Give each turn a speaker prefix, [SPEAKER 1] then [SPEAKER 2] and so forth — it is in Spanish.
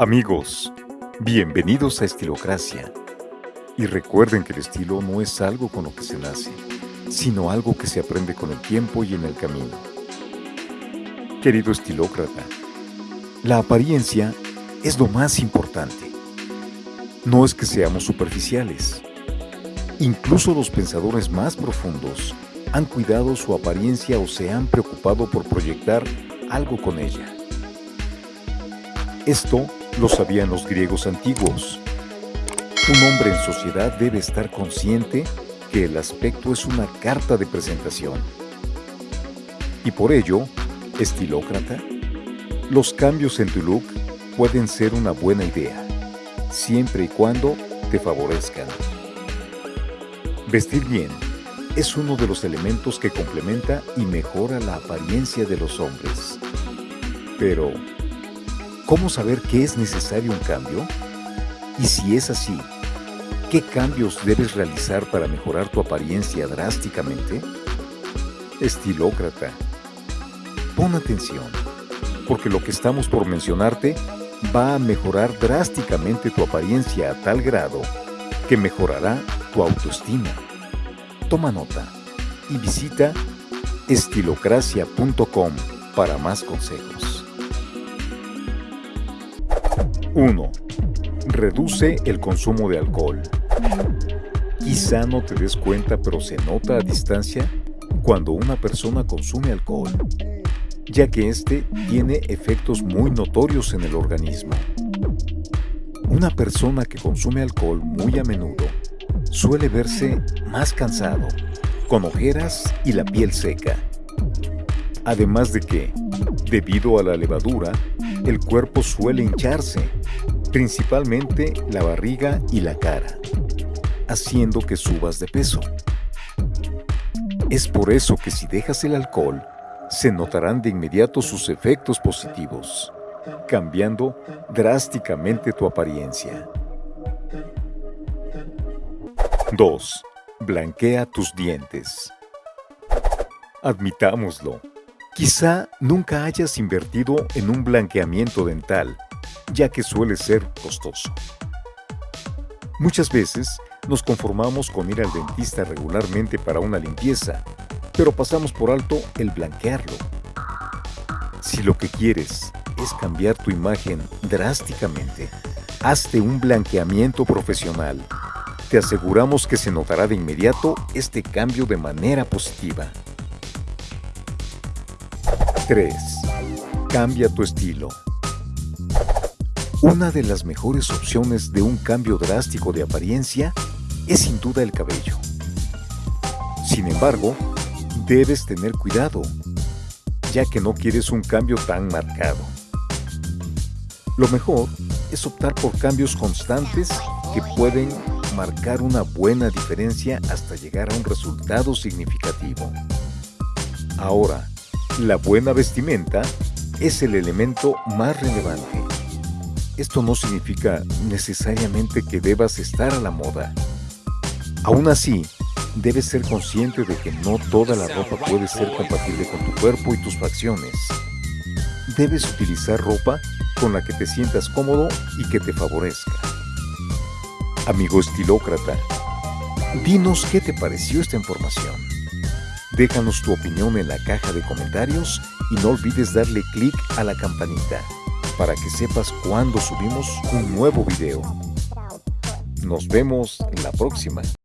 [SPEAKER 1] Amigos, bienvenidos a Estilocracia. Y recuerden que el estilo no es algo con lo que se nace, sino algo que se aprende con el tiempo y en el camino. Querido estilócrata, la apariencia es lo más importante. No es que seamos superficiales. Incluso los pensadores más profundos han cuidado su apariencia o se han preocupado por proyectar algo con ella. Esto lo sabían los griegos antiguos. Un hombre en sociedad debe estar consciente que el aspecto es una carta de presentación. Y por ello, estilócrata, los cambios en tu look pueden ser una buena idea, siempre y cuando te favorezcan. Vestir bien es uno de los elementos que complementa y mejora la apariencia de los hombres. Pero, ¿Cómo saber qué es necesario un cambio? Y si es así, ¿qué cambios debes realizar para mejorar tu apariencia drásticamente? Estilócrata, pon atención, porque lo que estamos por mencionarte va a mejorar drásticamente tu apariencia a tal grado que mejorará tu autoestima. Toma nota y visita estilocracia.com para más consejos. 1. Reduce el consumo de alcohol. Quizá no te des cuenta, pero se nota a distancia cuando una persona consume alcohol, ya que este tiene efectos muy notorios en el organismo. Una persona que consume alcohol muy a menudo suele verse más cansado, con ojeras y la piel seca. Además de que, debido a la levadura, el cuerpo suele hincharse, principalmente la barriga y la cara, haciendo que subas de peso. Es por eso que si dejas el alcohol, se notarán de inmediato sus efectos positivos, cambiando drásticamente tu apariencia. 2. Blanquea tus dientes. Admitámoslo, Quizá nunca hayas invertido en un blanqueamiento dental, ya que suele ser costoso. Muchas veces nos conformamos con ir al dentista regularmente para una limpieza, pero pasamos por alto el blanquearlo. Si lo que quieres es cambiar tu imagen drásticamente, hazte un blanqueamiento profesional. Te aseguramos que se notará de inmediato este cambio de manera positiva. 3. Cambia tu estilo. Una de las mejores opciones de un cambio drástico de apariencia es sin duda el cabello. Sin embargo, debes tener cuidado, ya que no quieres un cambio tan marcado. Lo mejor es optar por cambios constantes que pueden marcar una buena diferencia hasta llegar a un resultado significativo. Ahora, la buena vestimenta es el elemento más relevante. Esto no significa necesariamente que debas estar a la moda. Aún así, debes ser consciente de que no toda la ropa puede ser compatible con tu cuerpo y tus facciones. Debes utilizar ropa con la que te sientas cómodo y que te favorezca. Amigo estilócrata, dinos qué te pareció esta información. Déjanos tu opinión en la caja de comentarios y no olvides darle clic a la campanita para que sepas cuando subimos un nuevo video. Nos vemos la próxima.